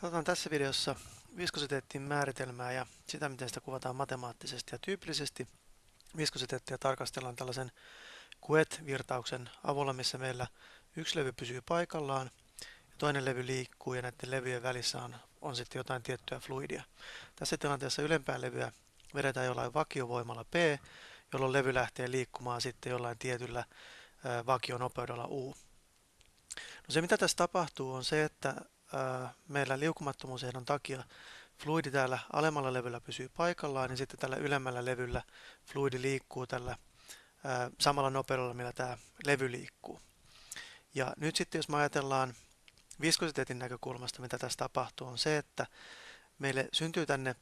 Katsotaan tässä videossa viskositeettin määritelmää ja sitä, miten sitä kuvataan matemaattisesti ja tyypillisesti. Viskositeettia tarkastellaan tällaisen QET-virtauksen avulla, missä meillä yksi levy pysyy paikallaan ja toinen levy liikkuu ja näiden levyjen välissä on, on sitten jotain tiettyä fluidia. Tässä tilanteessa ylempää levyä vedetään jollain vakiovoimalla P, jolloin levy lähtee liikkumaan sitten jollain tietyllä vakionopeudella U. No se mitä tässä tapahtuu on se, että meillä liukumattomuusehdon takia fluidi täällä alemmalla levyllä pysyy paikallaan, niin sitten tällä ylemmällä levyllä fluidi liikkuu tällä samalla nopeudella, millä tämä levy liikkuu. Ja nyt sitten jos me ajatellaan viskositeetin näkökulmasta, mitä tässä tapahtuu, on se, että meille syntyy tänne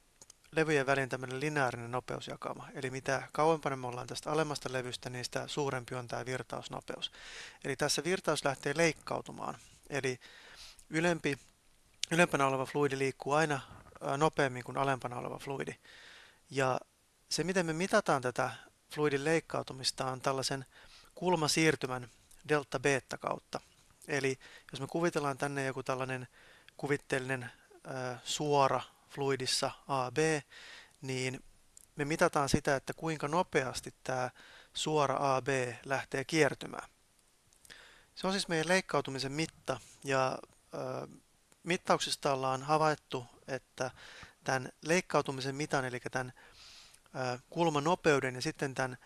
levyjen väliin tämmöinen lineaarinen nopeusjakama. Eli mitä kauempana me ollaan tästä alemmasta levystä, niin sitä suurempi on tämä virtausnopeus. Eli tässä virtaus lähtee leikkautumaan. Eli ylempi, ylempänä oleva fluidi liikkuu aina nopeammin kuin alempana oleva fluidi. Ja se, miten me mitataan tätä fluidin leikkautumista, on tällaisen kulmasiirtymän delta-beta kautta. Eli jos me kuvitellaan tänne joku tällainen kuvitteellinen äh, suora fluidissa AB, niin me mitataan sitä, että kuinka nopeasti tämä suora AB lähtee kiertymään. Se on siis meidän leikkautumisen mitta ja mittauksista ollaan havaittu, että tämän leikkautumisen mitan, eli tämän kulmanopeuden ja sitten tämän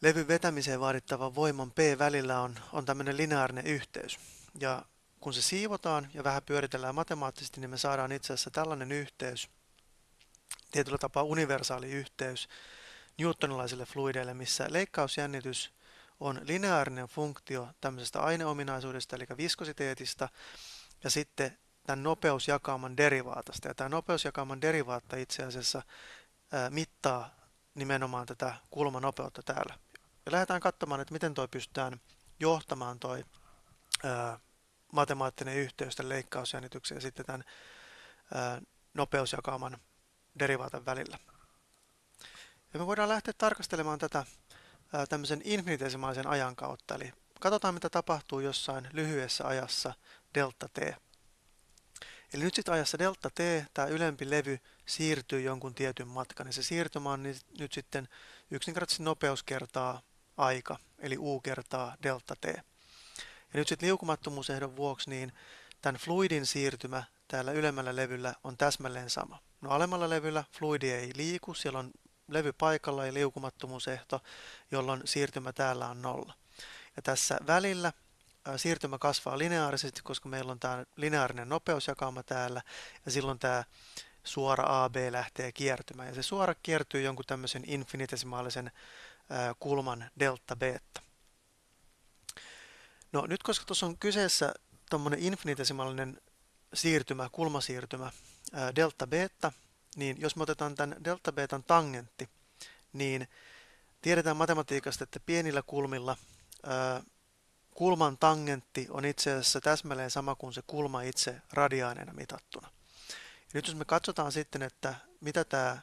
levyn vetämiseen vaadittavan voiman P välillä on, on tämmöinen lineaarinen yhteys. Ja kun se siivotaan ja vähän pyöritellään matemaattisesti, niin me saadaan itse asiassa tällainen yhteys, tietyllä tapaa universaali yhteys newtonilaisille fluideille, missä leikkausjännitys on lineaarinen funktio tämmöisestä aineominaisuudesta, eli viskositeetista, ja sitten tämän nopeusjakauman derivaatasta. Ja tämä nopeusjakauman derivaatta itse asiassa mittaa nimenomaan tätä kulmanopeutta täällä. Ja lähdetään katsomaan, että miten toi pystytään johtamaan toi matemaattinen yhteys tämän leikkausjännityksen ja sitten tämän nopeusjakauman derivaatan välillä. Ja me voidaan lähteä tarkastelemaan tätä tämmöisen infinitesimaalisen ajan kautta. Eli katsotaan, mitä tapahtuu jossain lyhyessä ajassa delta t. Eli nyt sitten ajassa delta t, tämä ylempi levy siirtyy jonkun tietyn matkan, ja se siirtymä on nyt sitten yksinkertaisesti nopeus kertaa aika, eli u kertaa delta t. Ja nyt sitten liukumattomuusehdon vuoksi, niin tämän fluidin siirtymä täällä ylemmällä levyllä on täsmälleen sama. No alemmalla levyllä fluidi ei liiku, siellä on levy paikalla ja liukumattomuusehto, jolloin siirtymä täällä on nolla. Ja tässä välillä siirtymä kasvaa lineaarisesti, koska meillä on tämä lineaarinen nopeusjakauma täällä, ja silloin tämä suora AB lähtee kiertymään. Ja se suora kiertyy jonkun tämmöisen infinitesimaalisen kulman delta beta. No nyt koska tuossa on kyseessä tuommoinen infinitesimaalinen siirtymä, kulmasiirtymä delta beta, niin jos me otetaan tämän delta betan tangentti, niin tiedetään matematiikasta, että pienillä kulmilla kulman tangentti on itse asiassa täsmälleen sama kuin se kulma itse radiaaneena mitattuna. Ja nyt jos me katsotaan sitten, että mitä tämä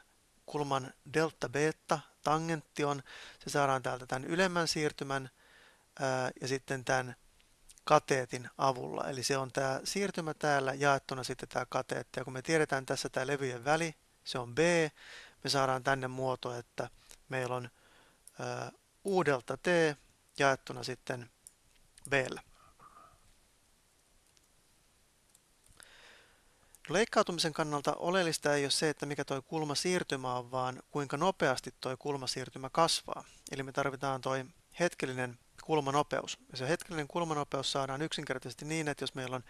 kulman delta beta tangentti on, se saadaan täältä tämän ylemmän siirtymän ää, ja sitten tämän kateetin avulla. Eli se on tämä siirtymä täällä jaettuna sitten tämä kateetti. Ja kun me tiedetään tässä tämä levyjen väli, se on B, me saadaan tänne muoto, että meillä on ää, U delta T jaettuna sitten b Leikkautumisen kannalta oleellista ei ole se, että mikä tuo kulmasiirtymä on, vaan kuinka nopeasti tuo kulmasiirtymä kasvaa. Eli me tarvitaan tuo hetkellinen kulmanopeus. Ja se hetkellinen kulmanopeus saadaan yksinkertaisesti niin, että jos meillä on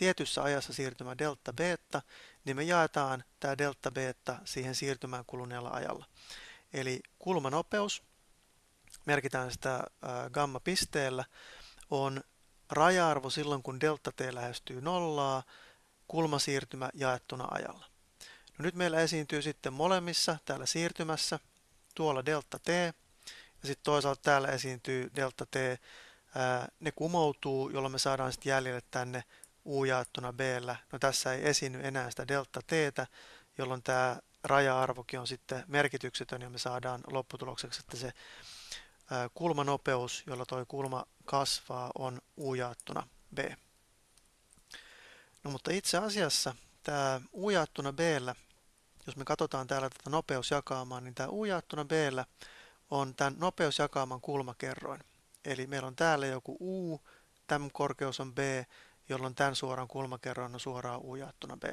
tietyssä ajassa siirtymä delta beta, niin me jaetaan tämä delta beta siihen siirtymään kuluneella ajalla. Eli kulmanopeus merkitään sitä gamma-pisteellä, on raja-arvo silloin, kun delta t lähestyy nollaa, kulmasiirtymä jaettuna ajalla. No nyt meillä esiintyy sitten molemmissa täällä siirtymässä tuolla delta t ja sitten toisaalta täällä esiintyy delta t. Ne kumoutuu, jolloin me saadaan sitten jäljelle tänne u jaettuna b. No tässä ei esiinny enää sitä delta t, jolloin tämä raja-arvokin on sitten merkityksetön ja me saadaan lopputulokseksi, että se kulmanopeus, jolla tuo kulma kasvaa, on u jaettuna b. No mutta itse asiassa tämä u jaettuna b jos me katsotaan täällä tätä nopeusjakaamaa, niin tämä u jaettuna b on tämän nopeusjakaaman kulmakerroin. Eli meillä on täällä joku u, tämän korkeus on b, jolloin tämän suoran kulmakerroin on suoraan u jaettuna b.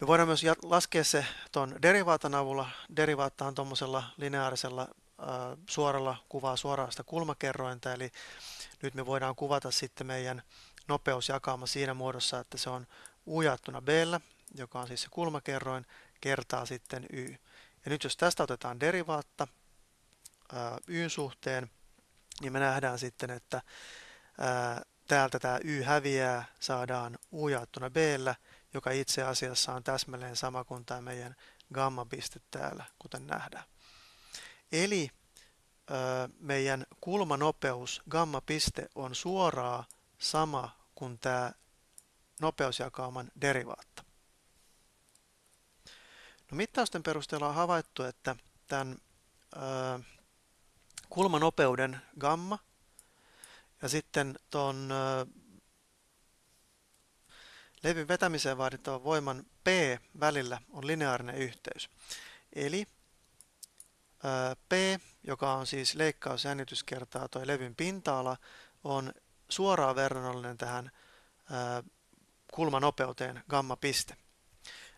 Me voidaan myös laskea se tuon derivaatan avulla. Derivaatta on tuommoisella lineaarisella äh, suoralla kuvaa suoraan sitä kulmakerrointa, eli nyt me voidaan kuvata sitten meidän nopeusjakauma siinä muodossa, että se on u jaettuna b, joka on siis se kulmakerroin, kertaa sitten y. Ja nyt jos tästä otetaan derivaatta ää, y suhteen, niin me nähdään sitten, että ää, täältä tämä y häviää, saadaan u jaettuna b, joka itse asiassa on täsmälleen sama kuin tämä meidän gamma-piste täällä, kuten nähdään. Eli meidän kulmanopeus, gamma-piste, on suoraan sama kuin tämä nopeusjakauman derivaatta. No, mittausten perusteella on havaittu, että tämän kulmanopeuden gamma ja sitten tuon levyn vetämiseen vaadittavan voiman P välillä on lineaarinen yhteys. Eli P, joka on siis leikkausjännitys kertaa tuo levyn pinta-ala, on suoraan verrannollinen tähän kulmanopeuteen gamma-piste.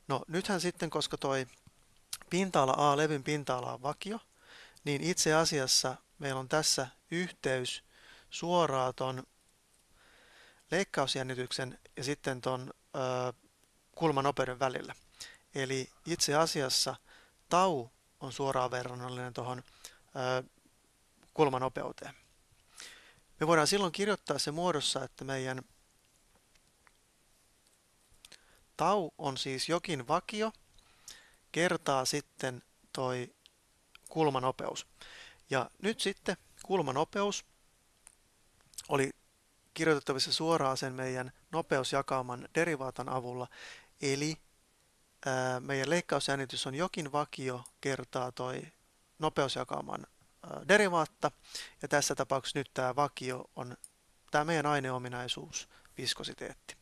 No nythän sitten, koska toi pinta-ala A, levyn pinta-ala on vakio, niin itse asiassa meillä on tässä yhteys suoraan ton leikkausjännityksen ja sitten ton ö, kulmanopeuden välillä. Eli itse asiassa tau on suoraan verrannollinen tuohon kulmanopeuteen. Me voidaan silloin kirjoittaa se muodossa, että meidän Tau on siis jokin vakio kertaa sitten toi kulmanopeus. Ja nyt sitten kulmanopeus oli kirjoitettavissa suoraan sen meidän nopeusjakauman derivaatan avulla, eli ää, meidän leikkausjännitys on jokin vakio kertaa toi nopeusjakauman ää, derivaatta, ja tässä tapauksessa nyt tämä vakio on tämä meidän aineominaisuus, viskositeetti.